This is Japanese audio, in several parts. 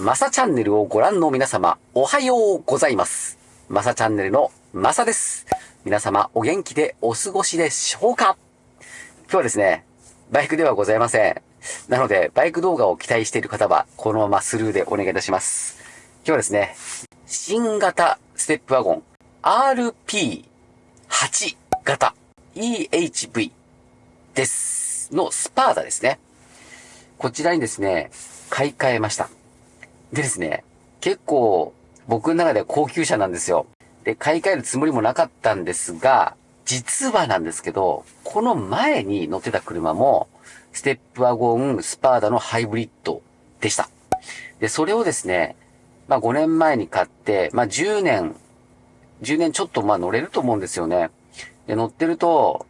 マサチャンネルをご覧の皆様、おはようございます。マサチャンネルのマサです。皆様、お元気でお過ごしでしょうか？今日はですね、バイクではございません。なので、バイク動画を期待している方は、このままスルーでお願いいたします。今日はですね、新型ステップワゴン RP8 型 EHV です。のスパーダですね。こちらにですね、買い替えました。でですね、結構僕の中では高級車なんですよ。で、買い替えるつもりもなかったんですが、実はなんですけど、この前に乗ってた車も、ステップワゴンスパーダのハイブリッドでした。で、それをですね、まあ5年前に買って、まあ10年、10年ちょっとまあ乗れると思うんですよね。で、乗ってると、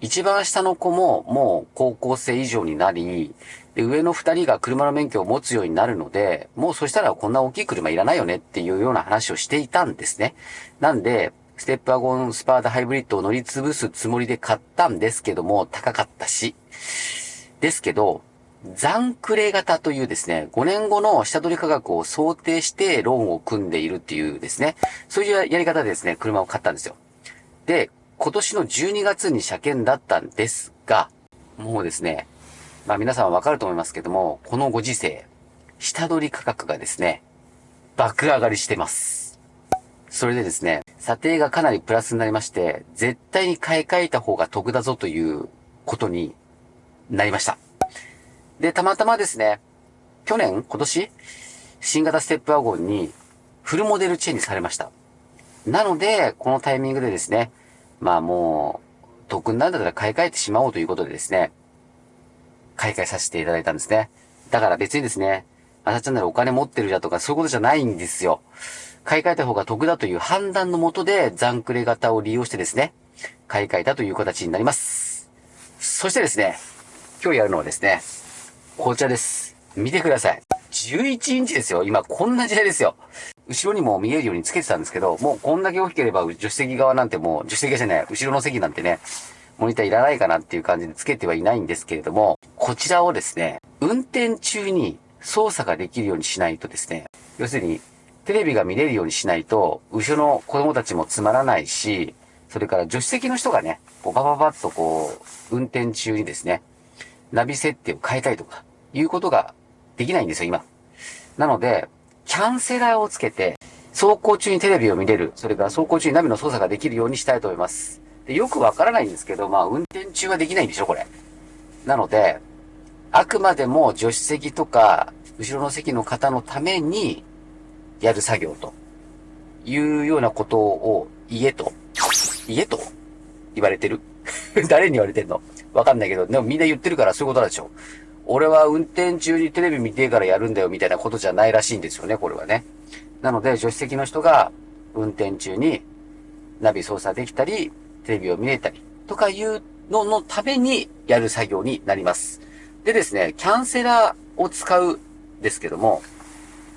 一番下の子ももう高校生以上になり、で、上の二人が車の免許を持つようになるので、もうそしたらこんな大きい車いらないよねっていうような話をしていたんですね。なんで、ステップワゴンスパーダハイブリッドを乗り潰すつもりで買ったんですけども、高かったし。ですけど、残クレ型というですね、5年後の下取り価格を想定してローンを組んでいるっていうですね、そういうやり方でですね、車を買ったんですよ。で、今年の12月に車検だったんですが、もうですね、まあ皆さんはわかると思いますけども、このご時世、下取り価格がですね、爆上がりしてます。それでですね、査定がかなりプラスになりまして、絶対に買い替えた方が得だぞということになりました。で、たまたまですね、去年、今年、新型ステップワゴンにフルモデルチェンジされました。なので、このタイミングでですね、まあもう、得になるんだったら買い替えてしまおうということでですね、買い替えさせていただいたんですね。だから別にですね、マサチャンネルお金持ってるじゃとかそういうことじゃないんですよ。買い替えた方が得だという判断のもとで残クレ型を利用してですね、買い替えたという形になります。そしてですね、今日やるのはですね、こちらです。見てください。11インチですよ。今こんな時代ですよ。後ろにも見えるようにつけてたんですけど、もうこんだけ大きければ助手席側なんてもう、助手席じゃない、後ろの席なんてね、モニターいらないかなっていう感じでつけてはいないんですけれども、こちらをですね、運転中に操作ができるようにしないとですね、要するに、テレビが見れるようにしないと、後ろの子供たちもつまらないし、それから助手席の人がね、こうバババッとこう、運転中にですね、ナビ設定を変えたりとか、いうことができないんですよ、今。なので、キャンセラーをつけて、走行中にテレビを見れる、それから走行中にナビの操作ができるようにしたいと思います。でよくわからないんですけど、まあ、運転中はできないんでしょ、これ。なので、あくまでも助手席とか、後ろの席の方のために、やる作業と、いうようなことを言えと、言えと言われてる？誰に言われてんの？わかんないけど、でもみんな言ってるからそういうことなんでしょ。俺は運転中にテレビ見てからやるんだよみたいなことじゃないらしいんですよね、これはね。なので、助手席の人が運転中にナビ操作できたり、テレビを見れたりとかいうののためにやる作業になります。でですね、キャンセラーを使うですけども、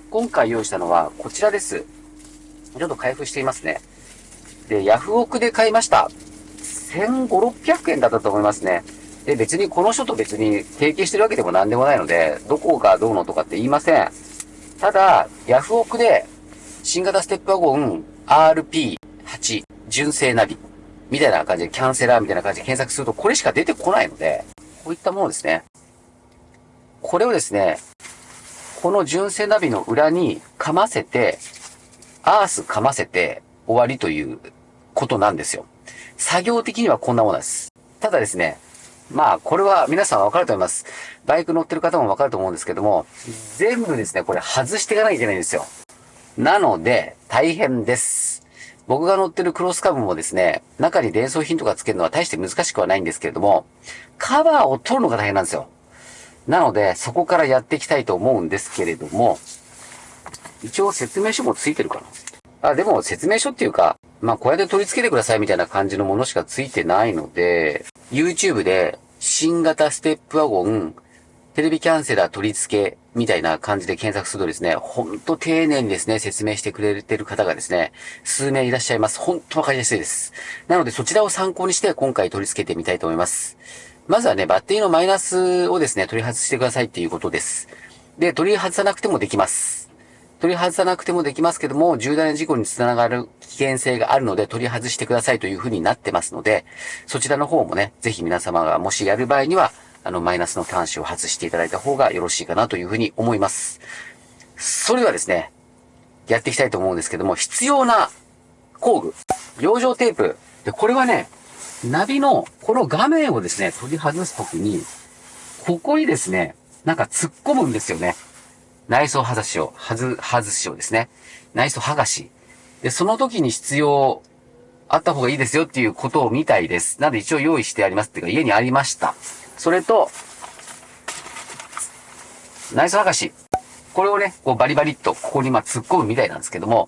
今回用意したのはこちらです。ちょっと開封していますね。で、ヤフオクで買いました。1500、600円だったと思いますね。で、別にこの人と別に提携してるわけでも何でもないので、どこがどうのとかって言いません。ただ、ヤフオクで、新型ステップワゴン RP8 純正ナビみたいな感じでキャンセラーみたいな感じで検索するとこれしか出てこないので、こういったものですね。これをですね、この純正ナビの裏にかませて、アースかませて終わりということなんですよ。作業的にはこんなものです。ただですね、まあ、これは皆さんわかると思います。バイク乗ってる方もわかると思うんですけども、全部ですね、これ外していかなきゃいけないんですよ。なので、大変です。僕が乗ってるクロスカブもですね、中に伝送品とかつけるのは大して難しくはないんですけれども、カバーを取るのが大変なんですよ。なので、そこからやっていきたいと思うんですけれども、一応説明書もついてるかな。あ、でも説明書っていうか、まあ、こうやって取り付けてくださいみたいな感じのものしかついてないので、YouTube で新型ステップワゴン、テレビキャンセラー取り付けみたいな感じで検索するとですね、ほんと丁寧にですね、説明してくれてる方がですね、数名いらっしゃいます。ほんとわかりやすいです。なのでそちらを参考にして今回取り付けてみたいと思います。まずはね、バッテリーのマイナスをですね、取り外してくださいっていうことです。で、取り外さなくてもできます。取り外さなくてもできますけども、重大な事故につながる危険性があるので、取り外してくださいという風になってますので、そちらの方もね、ぜひ皆様がもしやる場合には、あの、マイナスの端子を外していただいた方がよろしいかなという風に思います。それではですね、やっていきたいと思うんですけども、必要な工具、養生テープ。で、これはね、ナビのこの画面をですね、取り外すときに、ここにですね、なんか突っ込むんですよね。内装外しを、外、外しをですね。内装剥がし。で、その時に必要あった方がいいですよっていうことを見たいです。なので一応用意してありますっていうか家にありました。それと、内装剥がし。これをね、こうバリバリっとここにま突っ込むみたいなんですけども、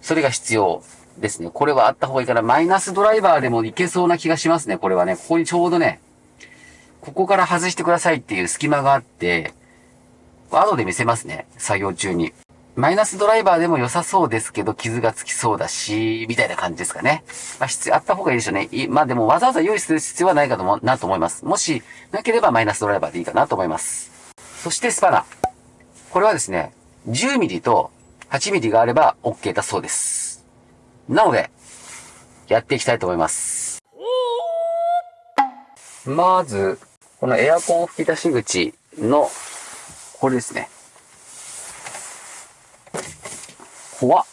それが必要ですね。これはあった方がいいから、マイナスドライバーでもいけそうな気がしますね。これはね、ここにちょうどね、ここから外してくださいっていう隙間があって、後で見せますね。作業中に。マイナスドライバーでも良さそうですけど、傷がつきそうだし、みたいな感じですかね。まあ、必要あった方がいいでしょうね。まあでもわざわざ用意する必要はないかとも、なと思います。もし、なければマイナスドライバーでいいかなと思います。そしてスパナ。これはですね、10ミリと8ミリがあれば OK だそうです。なので、やっていきたいと思います。まず、このエアコン吹き出し口のこれですね。怖っ。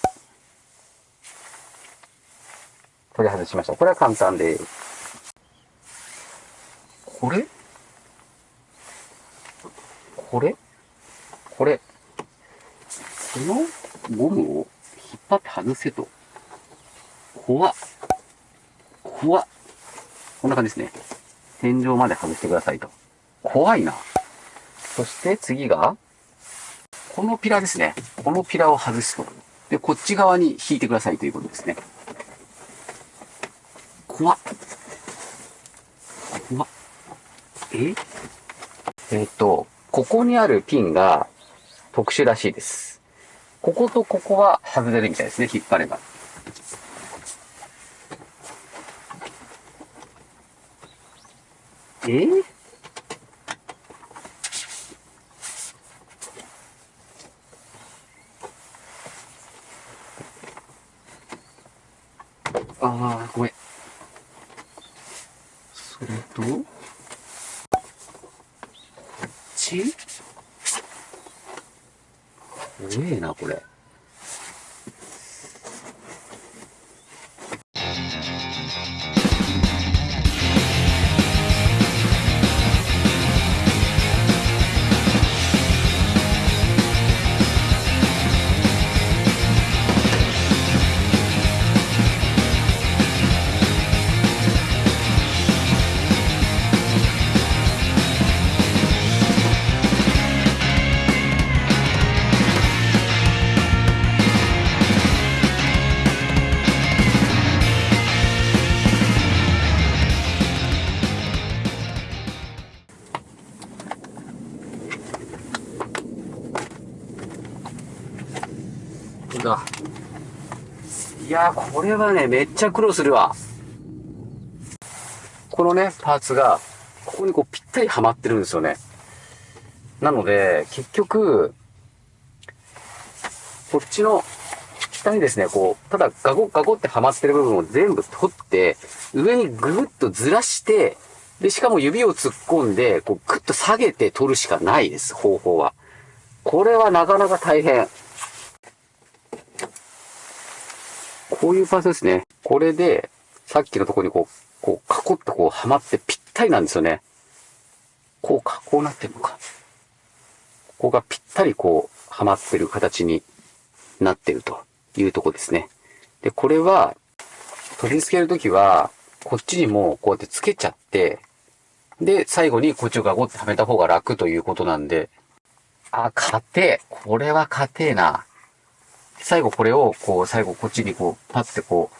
取り外しました。これは簡単です。これ？これ？これ？このゴムを引っ張って外せと。怖っ。怖っ。こんな感じですね。天井まで外してくださいと。怖いな。そして次が、このピラーですね。このピラーを外すと。で、こっち側に引いてくださいということですね。怖っ。怖っ。え？えっ、と、ここにあるピンが特殊らしいです。こことここは外れるみたいですね。引っ張れば。え？ーああ、ごめん。それと、これはね、めっちゃ苦労するわ。このね、パーツが、ここにこうぴったりはまってるんですよね。なので、結局、こっちの下にですね、こう、ただガゴガゴってはまってる部分を全部取って、上にぐぐっとずらして、で、しかも指を突っ込んで、こう、ぐっと下げて取るしかないです、方法は。これはなかなか大変。こういうパーツですね。これで、さっきのとこにこう、こう、囲ってこう、はまってぴったりなんですよね。こうか、こうなってるのか。ここがぴったりこう、はまってる形になってるというとこですね。で、これは、取り付けるときは、こっちにもこうやって付けちゃって、で、最後にこっちをガゴってはめた方が楽ということなんで、あ、硬え。これは硬えな。最後これを、こう、最後こっちにこう、パッてこ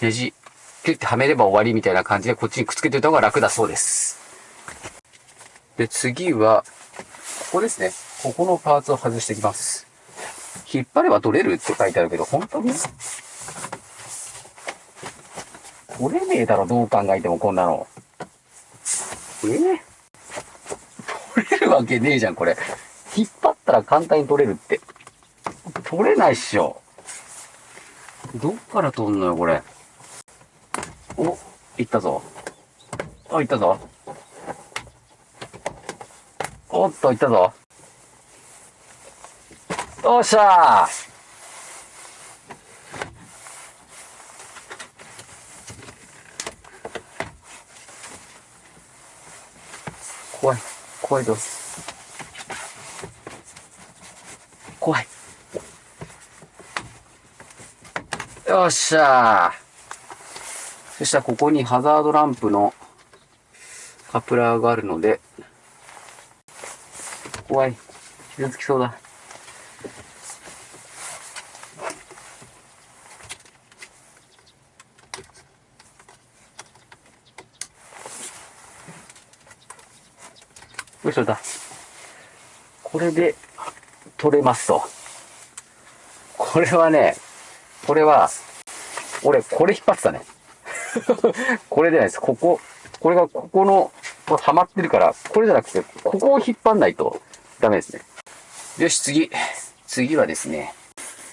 う、ネジ、ピュッてはめれば終わりみたいな感じで、こっちにくっつけておいた方が楽だそうです。で、次は、ここですね。ここのパーツを外していきます。引っ張れば取れるって書いてあるけど、本当に？取れねえだろ、どう考えてもこんなの。えー、取れるわけねえじゃん、これ。引っ張ったら簡単に取れるって。取れないっしょ。どっから取んのよ、これ。お、いったぞ。あ、いったぞ。おっと、いったぞ。よっしゃー怖い。怖いぞ。怖い。よっしゃ。そしたらここにハザードランプのカプラーがあるので、怖い。傷つきそうだ。よいしょだ。これで取れますと。これはね、これは、俺、これ引っ張ってたね。これじゃないです。ここ、これがここの、こはまってるから、これじゃなくて、ここを引っ張んないとダメですね。よし、次。次はですね、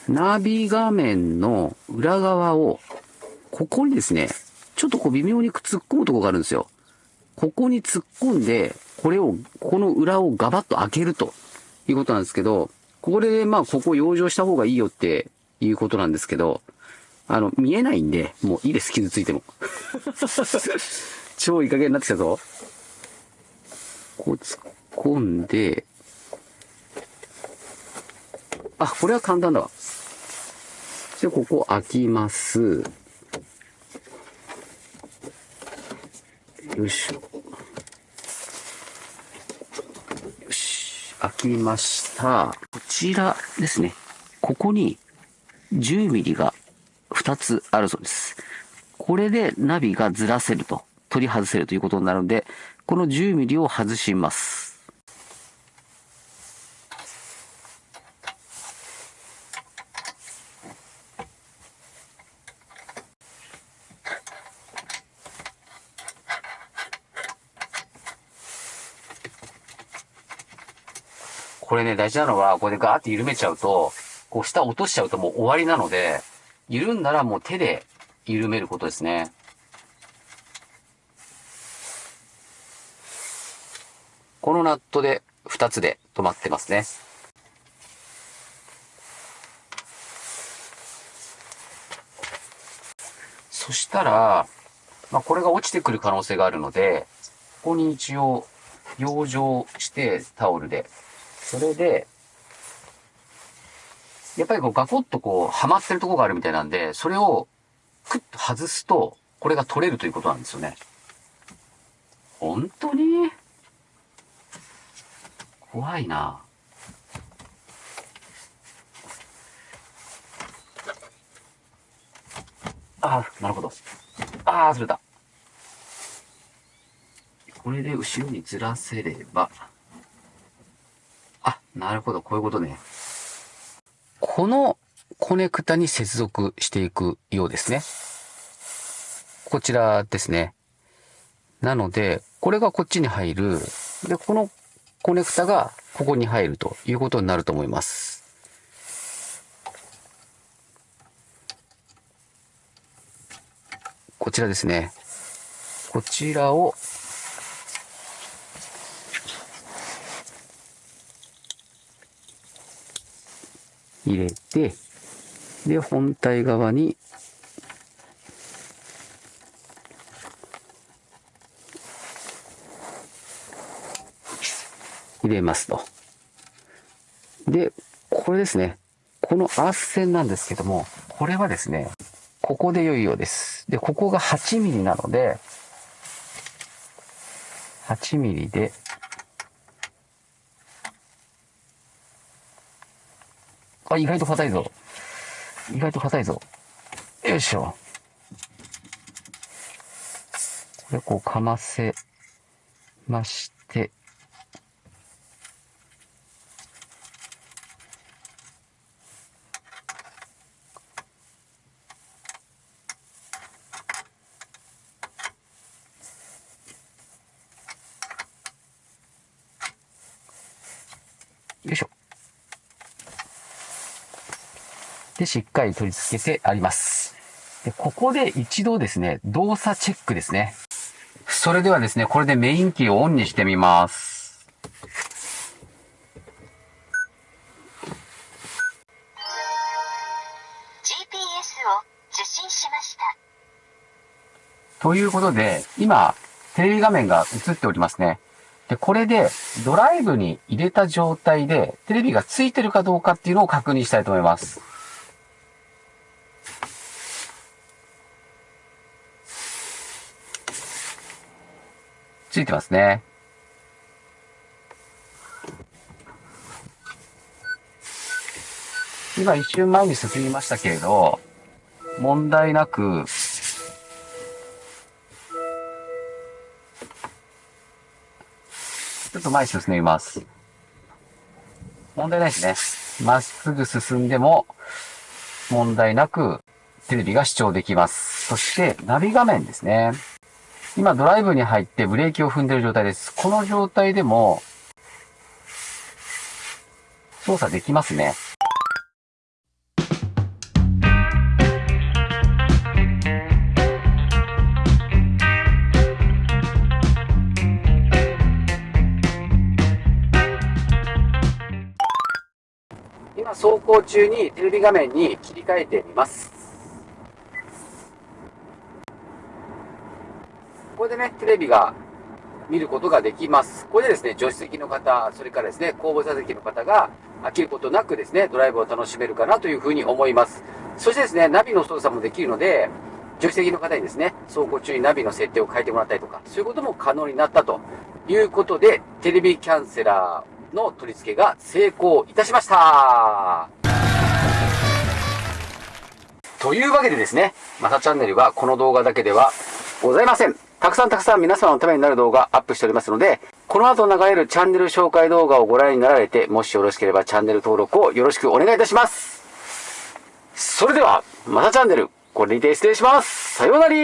ナビ画面の裏側を、ここにですね、ちょっとこう微妙に突っ込むとこがあるんですよ。ここに突っ込んで、これを、この裏をガバッと開けるということなんですけど、これでまあここ養生した方がいいよっていうことなんですけど、あの、見えないんで、もういいです、傷ついても。超いい加減になってきたぞ。こう突っ込んで、あ、これは簡単だわ。で、ここ開きます。よいしょ。よし。開きました。こちらですね。ここに10ミリが2つあるそうです。これでナビがずらせると、取り外せるということになるので、この10ミリを外します。これね、大事なのは、これでガーって緩めちゃうと、こう下落としちゃうともう終わりなので、緩んだらもう手で緩めることですね。このナットで2つで止まってますね。そしたら、まあ、これが落ちてくる可能性があるので、ここに一応、養生してタオルでそれで、やっぱりこうガコッとこう、はまってるとこがあるみたいなんで、それをクッと外すと、これが取れるということなんですよね。本当に？怖いな。ああ、なるほど。ああ、ずれた。これで後ろにずらせれば、あなるほど、こういうことね。このコネクタに接続していくようですね。こちらですね。なので、これがこっちに入る。で、このコネクタがここに入るということになると思います。こちらですね。こちらを入れて、で、本体側に入れますと。で、これですね。このアース線なんですけども、これはですね、ここで良いようです。で、ここが8ミリなので、8ミリであ、意外と硬いぞ。意外と硬いぞ。よいしょ。これこうかませまして、で、しっかり取り付けてあります。で、ここで一度ですね、動作チェックですね。それではですね、これでメインキーをオンにしてみます。GPS を受信しました。ということで、今、テレビ画面が映っておりますね。で、これでドライブに入れた状態でテレビがついてるかどうかっていうのを確認したいと思います。ついてますね。今一瞬前に進みましたけれど、問題なくちょっと前に進みます。問題ないですね。まっすぐ進んでも問題なくテレビが視聴できます。そしてナビ画面ですね。今ドライブに入ってブレーキを踏んでいる状態です。この状態でも操作できますね。今走行中にテレビ画面に切り替えてみます。これでね、テレビが見ることができます。これでですね、助手席の方、それからですね、後部座席の方が飽きることなくですね、ドライブを楽しめるかなというふうに思います。そしてですね、ナビの操作もできるので、助手席の方にですね、走行中にナビの設定を変えてもらったりとか、そういうことも可能になったということで、テレビキャンセラーの取り付けが成功いたしましたというわけでですね、まさチャンネルはこの動画だけではございません。たくさんたくさん皆様のためになる動画アップしておりますので、この後流れるチャンネル紹介動画をご覧になられて、もしよろしければチャンネル登録をよろしくお願いいたします。それでは、またチャンネル、これにて失礼します。さようなら